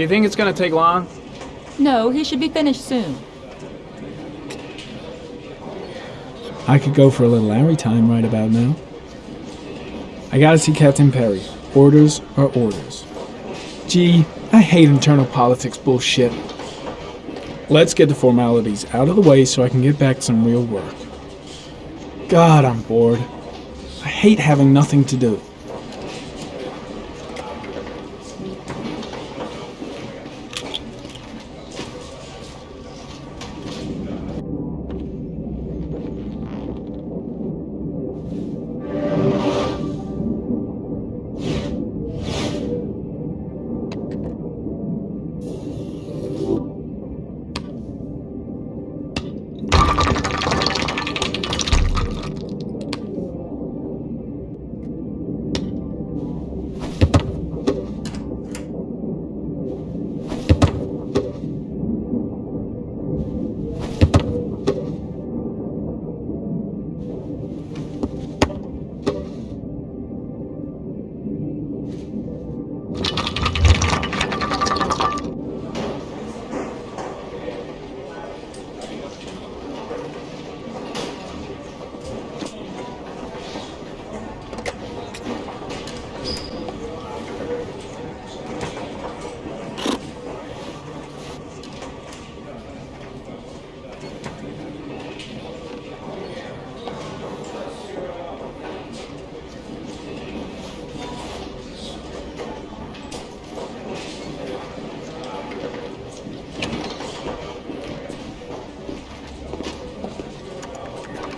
Do you think it's gonna take long? No, he should be finished soon. I could go for a little Larry time right about now. I gotta see Captain Perry. Orders are orders. Gee, I hate internal politics bullshit. Let's get the formalities out of the way so I can get back to some real work. God, I'm bored. I hate having nothing to do.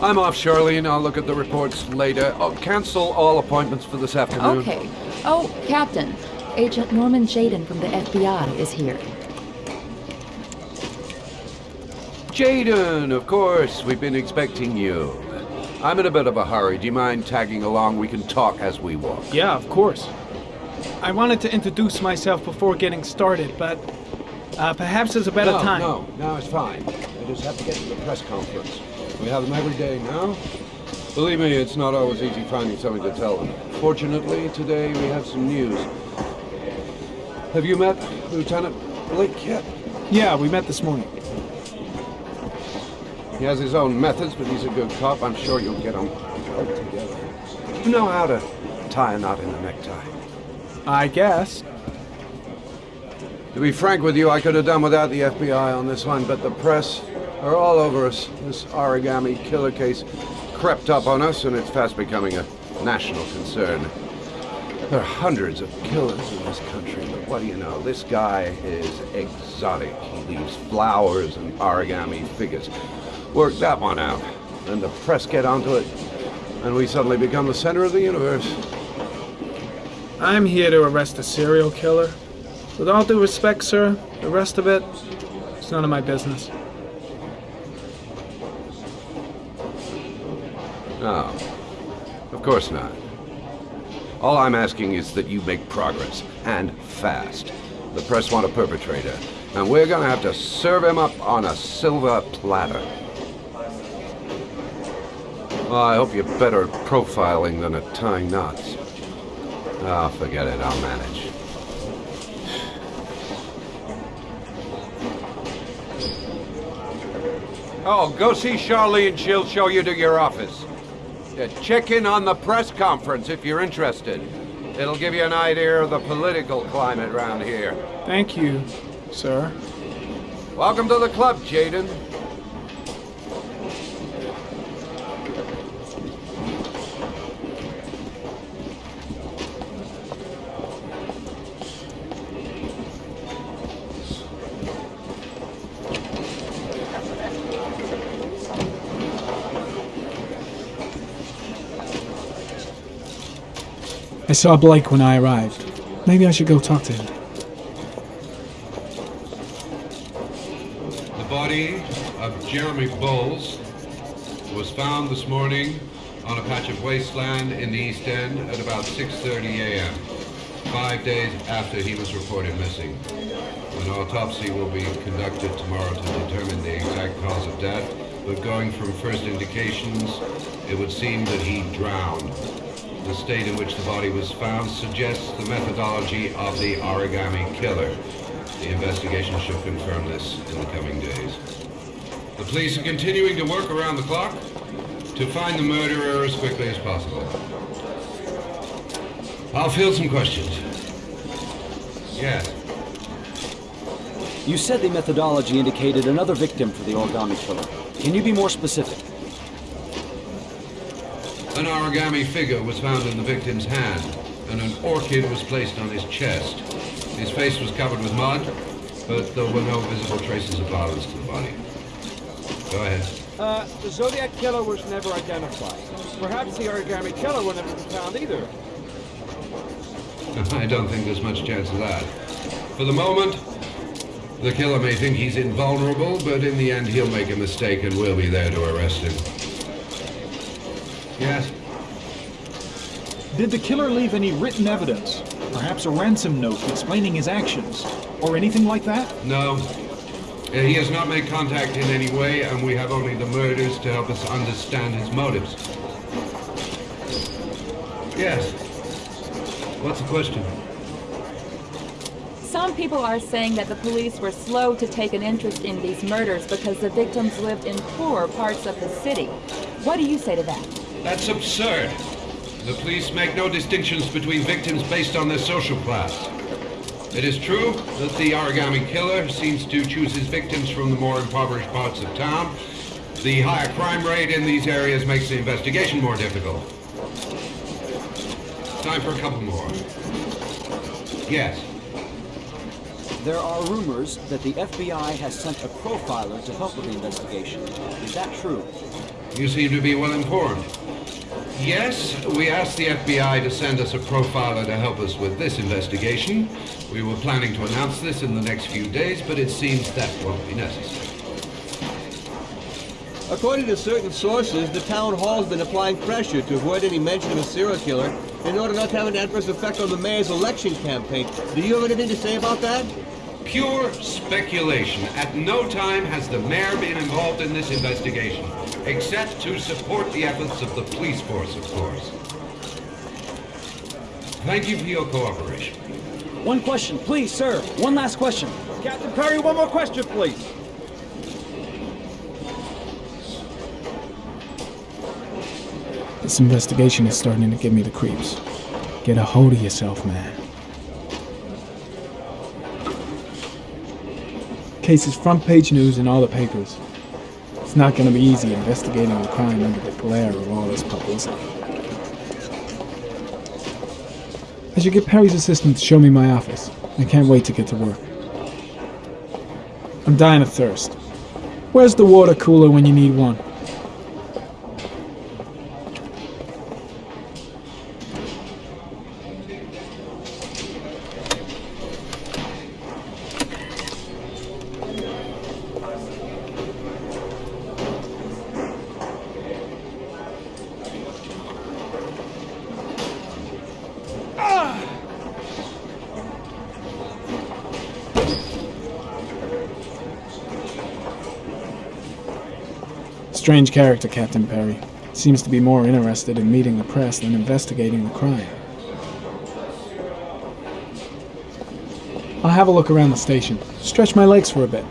I'm off, Charlene. I'll look at the reports later. Oh, cancel all appointments for this afternoon. Okay. Oh, Captain. Agent Norman Jayden from the FBI is here. Jayden, of course. We've been expecting you. I'm in a bit of a hurry. Do you mind tagging along? We can talk as we walk. Yeah, of course. I wanted to introduce myself before getting started, but uh, perhaps there's a better no, time. No, no, it's fine. I just have to get to the press conference. We have them every day now. Believe me, it's not always easy finding something to tell them. Fortunately, today we have some news. Have you met Lieutenant Blake yet? Yeah, we met this morning. He has his own methods, but he's a good cop. I'm sure you'll get them together. You know how to tie a knot in a necktie. I guess. To be frank with you, I could have done without the FBI on this one, but the press are all over us. This origami killer case crept up on us, and it's fast becoming a national concern. There are hundreds of killers in this country, but what do you know? This guy is exotic. He leaves flowers and origami figures. Work that one out, and the press get onto it, and we suddenly become the center of the universe. I'm here to arrest a serial killer. With all due respect, sir, the rest of it, it's none of my business. Of course not. All I'm asking is that you make progress, and fast. The press want a perpetrator, and we're gonna have to serve him up on a silver platter. Well, I hope you're better at profiling than at tying knots. Ah, oh, forget it, I'll manage. Oh, go see Charlene. She'll show you to your office. Check in on the press conference if you're interested. It'll give you an idea of the political climate around here. Thank you, sir. Welcome to the club, Jayden. I saw Blake when I arrived. Maybe I should go talk to him. The body of Jeremy Bowles was found this morning on a patch of wasteland in the East End at about 6.30 a.m., five days after he was reported missing. An autopsy will be conducted tomorrow to determine the exact cause of death, but going from first indications, it would seem that he drowned the state in which the body was found suggests the methodology of the origami killer. The investigation should confirm this in the coming days. The police are continuing to work around the clock to find the murderer as quickly as possible. I'll field some questions. Yes. You said the methodology indicated another victim for the origami killer. Can you be more specific? An origami figure was found in the victim's hand, and an orchid was placed on his chest. His face was covered with mud, but there were no visible traces of violence to the body. Go ahead. Uh, the Zodiac Killer was never identified. Perhaps the Origami Killer will never be found either. I don't think there's much chance of that. For the moment, the killer may think he's invulnerable, but in the end he'll make a mistake and we'll be there to arrest him. Yes? Did the killer leave any written evidence? Perhaps a ransom note explaining his actions? Or anything like that? No. Uh, He has not made contact in any way, and we have only the murders to help us understand his motives. Yes. What's the question? Some people are saying that the police were slow to take an interest in these murders because the victims lived in poorer parts of the city. What do you say to that? That's absurd. The police make no distinctions between victims based on their social class. It is true that the origami killer seems to choose his victims from the more impoverished parts of town. The higher crime rate in these areas makes the investigation more difficult. Time for a couple more. Yes. There are rumors that the FBI has sent a profiler to help with the investigation. Is that true? You seem to be well informed. Yes, we asked the FBI to send us a profiler to help us with this investigation. We were planning to announce this in the next few days, but it seems that won't be necessary. According to certain sources, the town hall's been applying pressure to avoid any mention of a serial killer in order not to have an adverse effect on the mayor's election campaign. Do you have anything to say about that? Pure speculation. At no time has the mayor been involved in this investigation, except to support the efforts of the police force, of course. Thank you for your cooperation. One question, please, sir. One last question. Captain Perry, one more question, please. This investigation is starting to give me the creeps. Get a hold of yourself, man. Case is front page news in all the papers. It's not going to be easy investigating a crime under the glare of all this publicity. I should get Perry's assistant to show me my office. I can't wait to get to work. I'm dying of thirst. Where's the water cooler when you need one? Strange character, Captain Perry. Seems to be more interested in meeting the press than investigating the crime. I'll have a look around the station. Stretch my legs for a bit.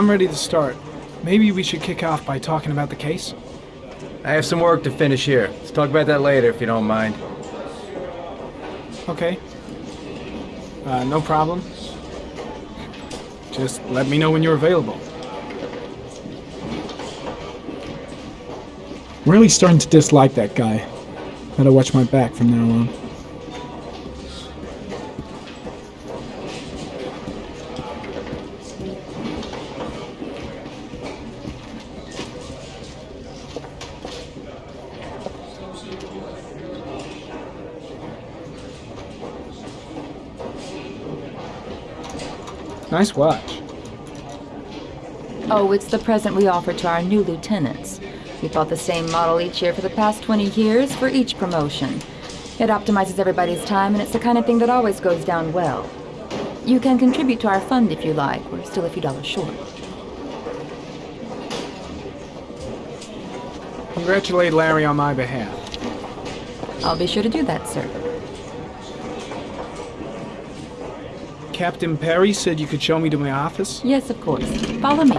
I'm ready to start. Maybe we should kick off by talking about the case? I have some work to finish here. Let's talk about that later if you don't mind. Okay. Uh, no problem. Just let me know when you're available. Really starting to dislike that guy. Gotta watch my back from now on. Nice watch. Oh, it's the present we offer to our new lieutenants. We bought the same model each year for the past 20 years for each promotion. It optimizes everybody's time, and it's the kind of thing that always goes down well. You can contribute to our fund if you like. We're still a few dollars short. Congratulate Larry on my behalf. I'll be sure to do that, sir. Captain Perry said you could show me to my office. Yes, of course. Follow me.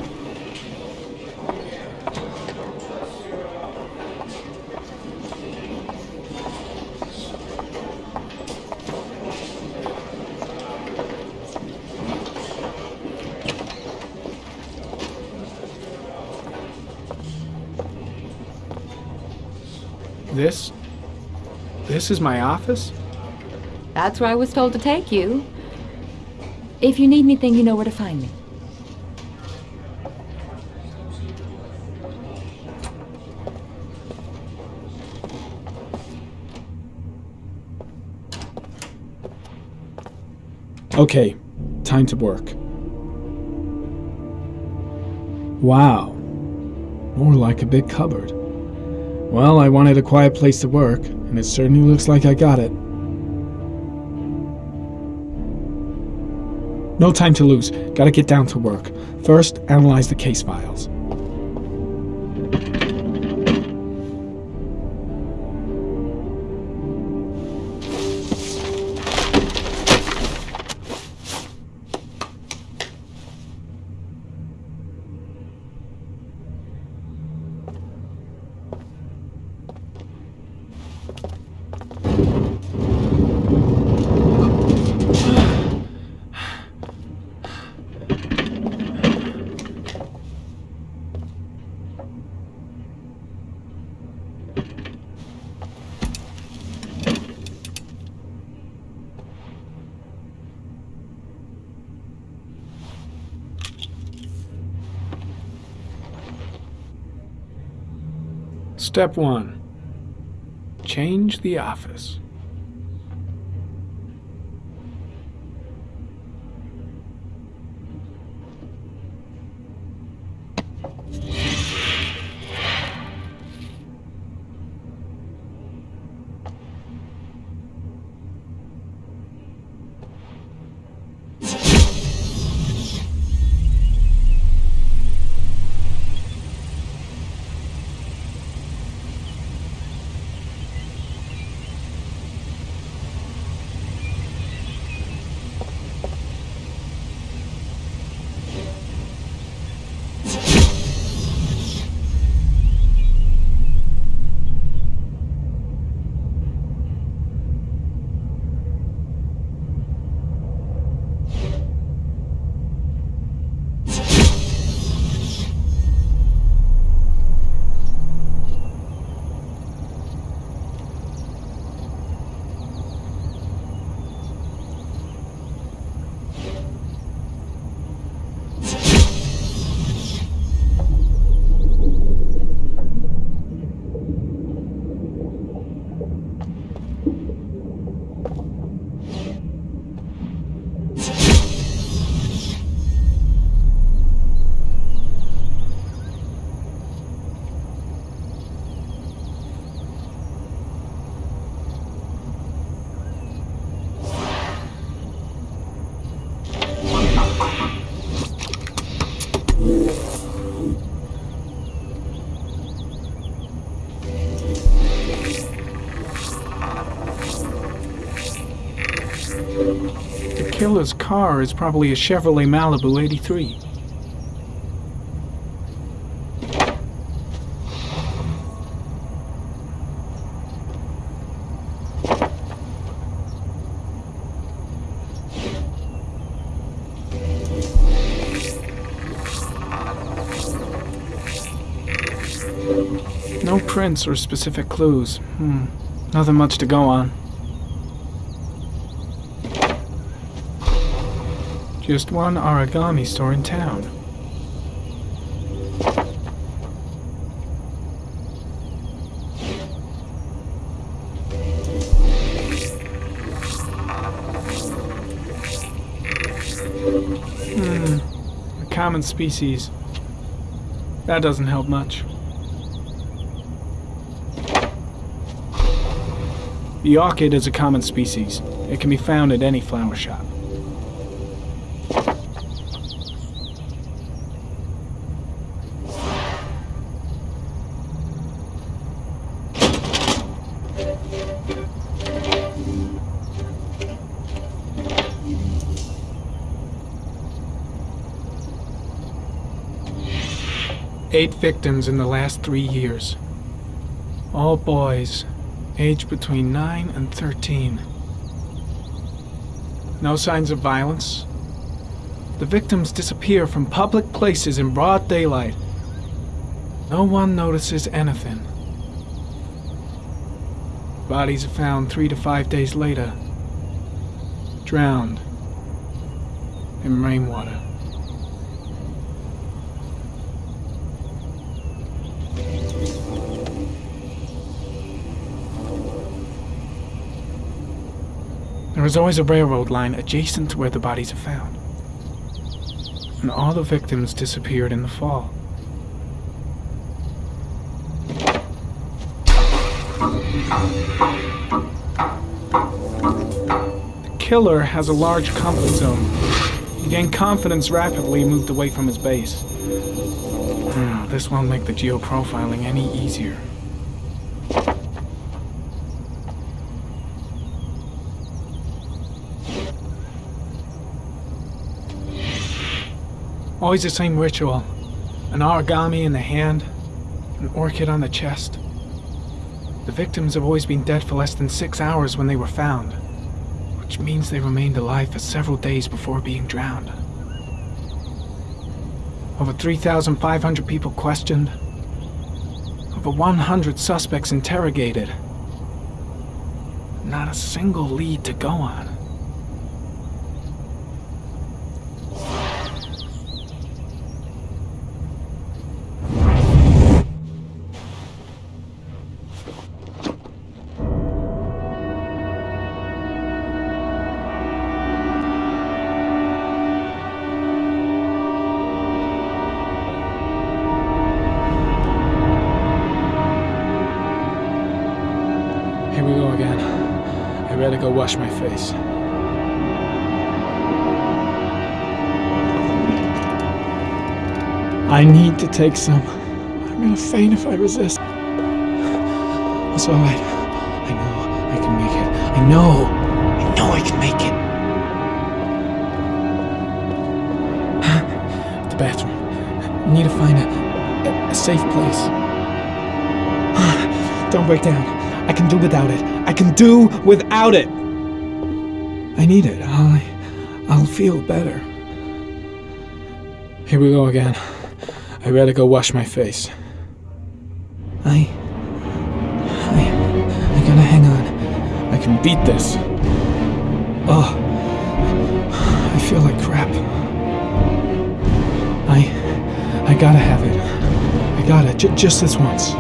This? This is my office? That's where I was told to take you. If you need anything, you know where to find me. Okay, time to work. Wow. More like a big cupboard. Well, I wanted a quiet place to work, and it certainly looks like I got it. No time to lose. Gotta get down to work. First, analyze the case files. Step 1 Change the office. Killer's car is probably a Chevrolet Malibu 83. No prints or specific clues. Hmm. Nothing much to go on. Just one origami store in town. Hmm. A common species. That doesn't help much. The orchid is a common species. It can be found at any flower shop. Eight victims in the last three years. All boys, aged between 9 and 13. No signs of violence. The victims disappear from public places in broad daylight. No one notices anything. Bodies are found three to five days later, drowned in rainwater. There is always a railroad line adjacent to where the bodies are found. And all the victims disappeared in the fall. The killer has a large comfort zone. He gained confidence rapidly and moved away from his base. Hmm, this won't make the geoprofiling any easier. Always the same ritual. An origami in the hand, an orchid on the chest. The victims have always been dead for less than six hours when they were found, which means they remained alive for several days before being drowned. Over 3,500 people questioned, over 100 suspects interrogated. Not a single lead to go on. Take some. I'm gonna faint if I resist. It's alright. I know I can make it. I know. I know I can make it. the bathroom. I need to find a, a, safe place. Don't break down. I can do without it. I can do without it. I need it. I, I'll feel better. Here we go again. I better go wash my face. I, I, I gotta hang on. I can beat this. Oh, I feel like crap. I, I gotta have it. I gotta, j- just this once.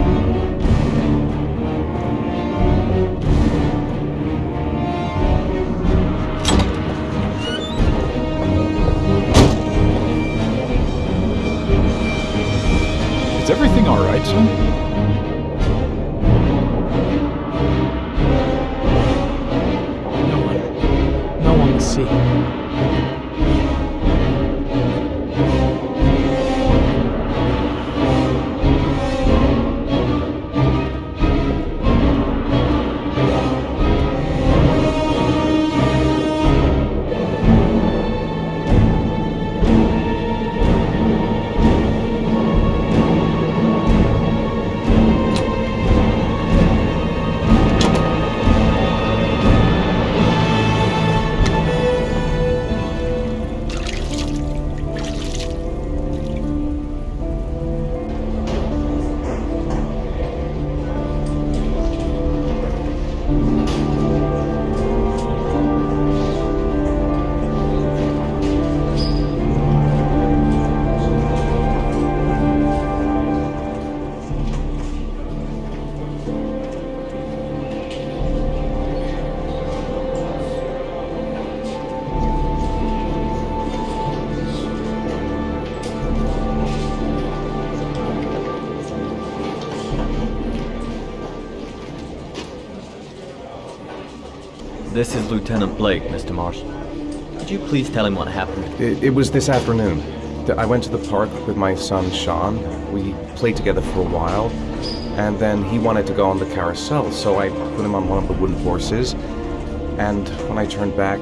This is Lieutenant Blake, Mr. Mars. Could you please tell him what happened? It, it was this afternoon. I went to the park with my son Sean. We played together for a while, and then he wanted to go on the carousel, so I put him on one of the wooden horses. And when I turned back,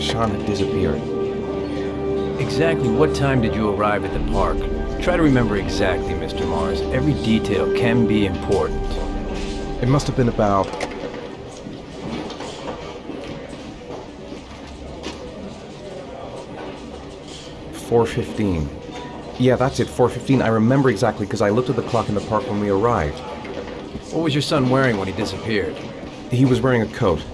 Sean had disappeared. Exactly what time did you arrive at the park? Try to remember exactly, Mr. Mars. Every detail can be important. It must have been about. Four fifteen. Yeah, that's it. Four fifteen. I remember exactly because I looked at the clock in the park when we arrived. What was your son wearing when he disappeared? He was wearing a coat.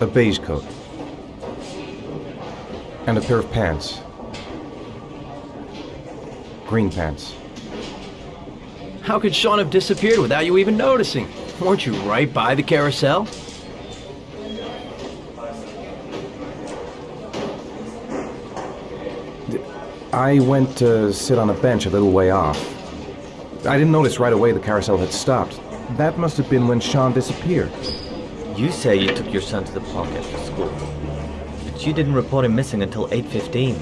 A beige coat. And a pair of pants. Green pants. How could Sean have disappeared without you even noticing? Weren't you right by the carousel? I went to sit on a bench a little way off. I didn't notice right away the carousel had stopped. That must have been when Sean disappeared. You say you took your son to the park after school. But you didn't report him missing until 8.15.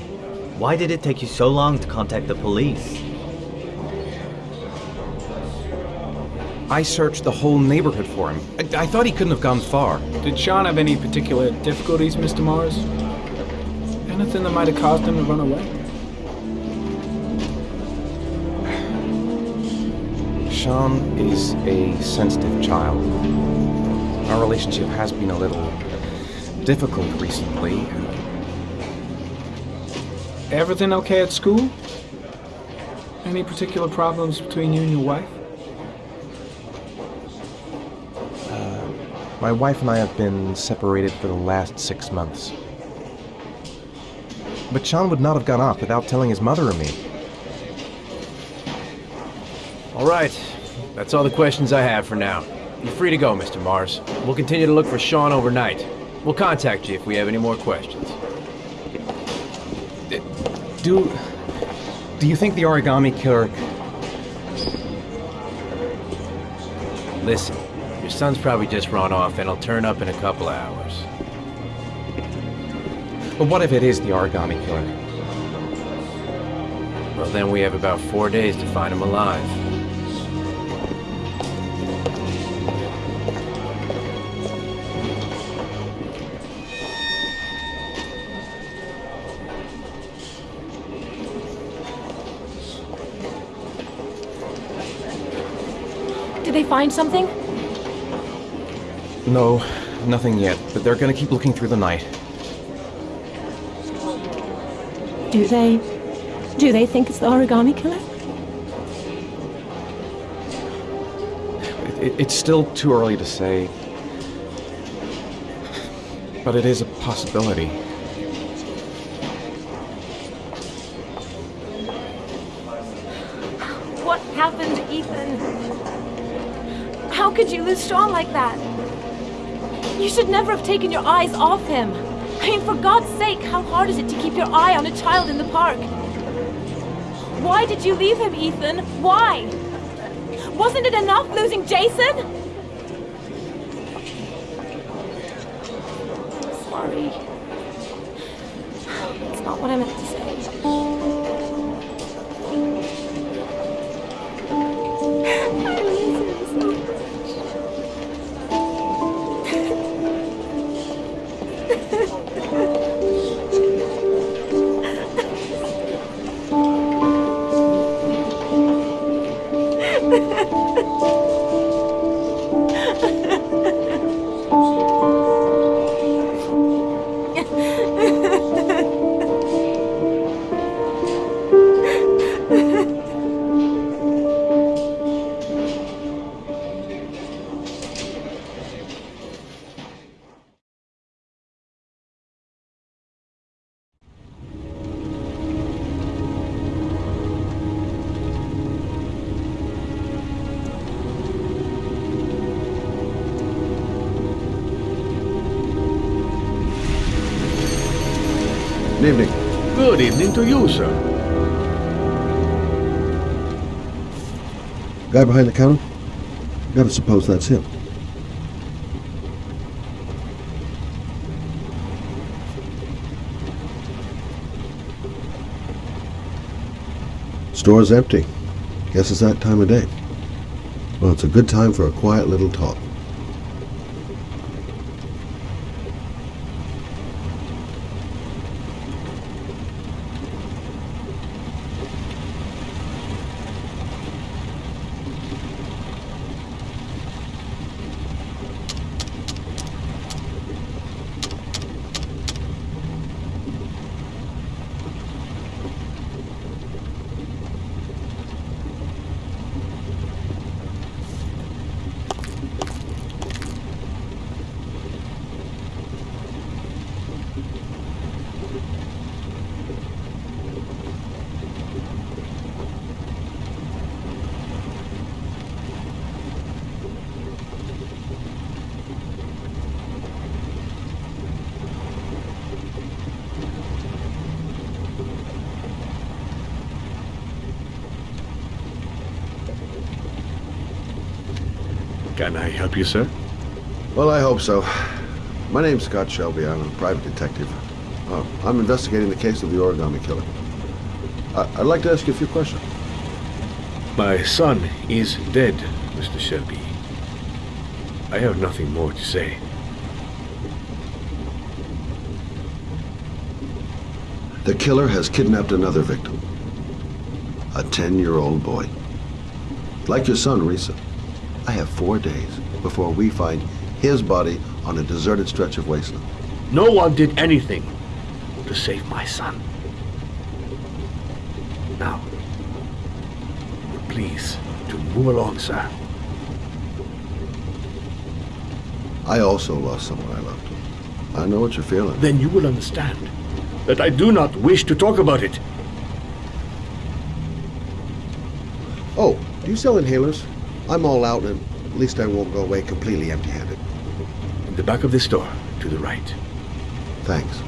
Why did it take you so long to contact the police? I searched the whole neighborhood for him. I, I thought he couldn't have gone far. Did Sean have any particular difficulties, Mr. Mars? Anything that might have caused him to run away? Sean is a sensitive child. Our relationship has been a little difficult recently. Everything okay at school? Any particular problems between you and your wife? Uh, my wife and I have been separated for the last six months. But Sean would not have gone off without telling his mother or me. All right. That's all the questions I have for now. You're free to go, Mr. Mars. We'll continue to look for Sean overnight. We'll contact you if we have any more questions. Do. Do you think the origami killer. Listen, your son's probably just run off and he'll turn up in a couple of hours. But what if it is the origami killer? Well, then we have about four days to find him alive. Find something? No, nothing yet, but they're gonna keep looking through the night. Do they? Do they think it's the origami killer? It, it, it's still too early to say. But it is a possibility. What happened, Ethan? How could you lose Sean like that? You should never have taken your eyes off him. I mean, for God's sake, how hard is it to keep your eye on a child in the park? Why did you leave him, Ethan? Why? Wasn't it enough losing Jason? To you, sir. Guy behind the counter? Gotta suppose that's him. Store's empty. Guess it's that time of day. Well, it's a good time for a quiet little talk. Can I help you, sir? Well, I hope so. My name's Scott Shelby. I'm a private detective. Uh, I'm investigating the case of the origami killer. I- I'd like to ask you a few questions. My son is dead, Mr. Shelby. I have nothing more to say. The killer has kidnapped another victim. A 10-year-old boy. Like your son, Reza. I have four days before we find his body on a deserted stretch of wasteland. No one did anything to save my son. Now, please, to move along, sir. I also lost someone I loved. I know what you're feeling. Then you will understand that I do not wish to talk about it. Oh, do you sell inhalers? I'm all out, and at least I won't go away completely empty-handed. In the back of this store, to the right. Thanks.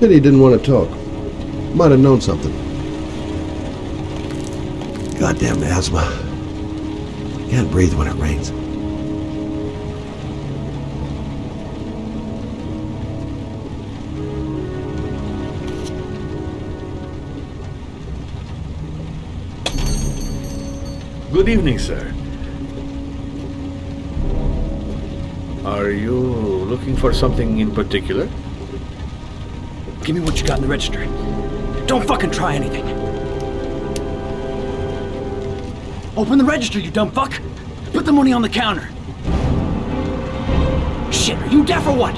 Pity he didn't want to talk. Might have known something. Goddamn asthma. I Can't breathe when it rains. Good evening, sir. Are you looking for something in particular? Give me what you got in the register. Don't fucking try anything. Open the register, you dumb fuck! Put the money on the counter! Shit, are you deaf or what?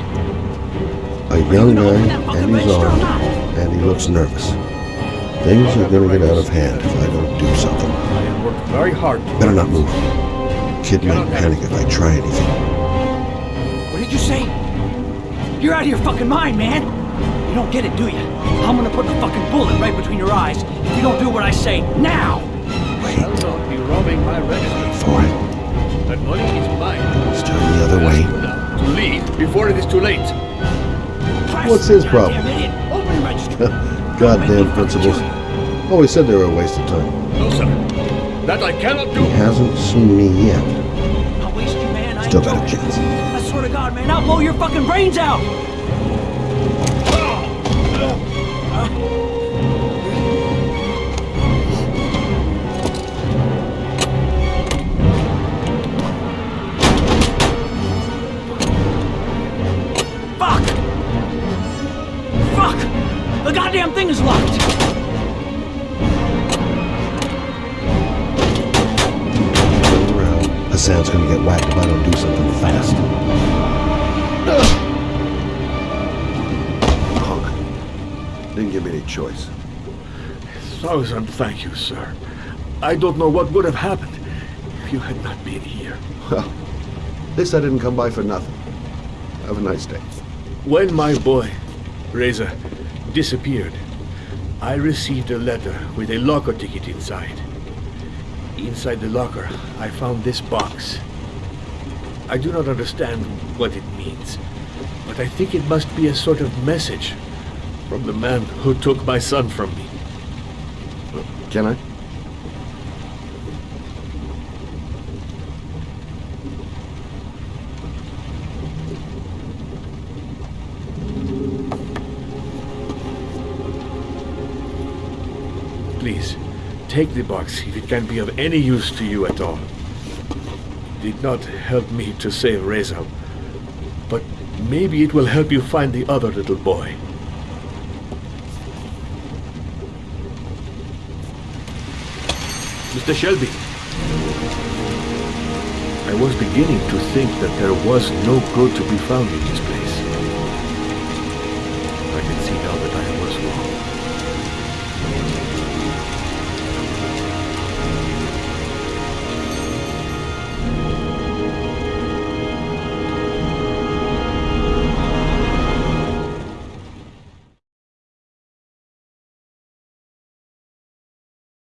A young man, and he's armed, and he looks nervous. Things are gonna get out of hand if I don't do something. I have worked very hard. Better not move. Kid might panic if I try anything. What did you say? You're out of your fucking mind, man! You don't get it, do you? I'm gonna put the fucking bullet right between your eyes if you don't do what I say now! Shall not be robbing my register. For it. That money is mine. Let's turn the other way. To leave before it is too late. What's his problem? Damn idiot! Open the register! Goddamn principles. Always said they were a waste of time. No, sir. That I cannot do. He hasn't seen me yet. I'll waste you, man. I Still ain't got a joking. chance. I swear to God, man, I'll blow your fucking brains out! Fuck! Fuck! The goddamn thing is locked! Around. Hassan's gonna get whacked if I don't do something fast. Punk. Didn't give me any choice. Thousand thank you, sir. I don't know what would have happened if you had not been here. Well, this I didn't come by for nothing. Have a nice day. When my boy, Reza, disappeared, I received a letter with a locker ticket inside. Inside the locker, I found this box. I do not understand what it means, but I think it must be a sort of message from the man who took my son from me. Can I? Take the box if it can be of any use to you at all. Did not help me to save Reza, but maybe it will help you find the other little boy. Mr. Shelby. I was beginning to think that there was no good to be found in this place.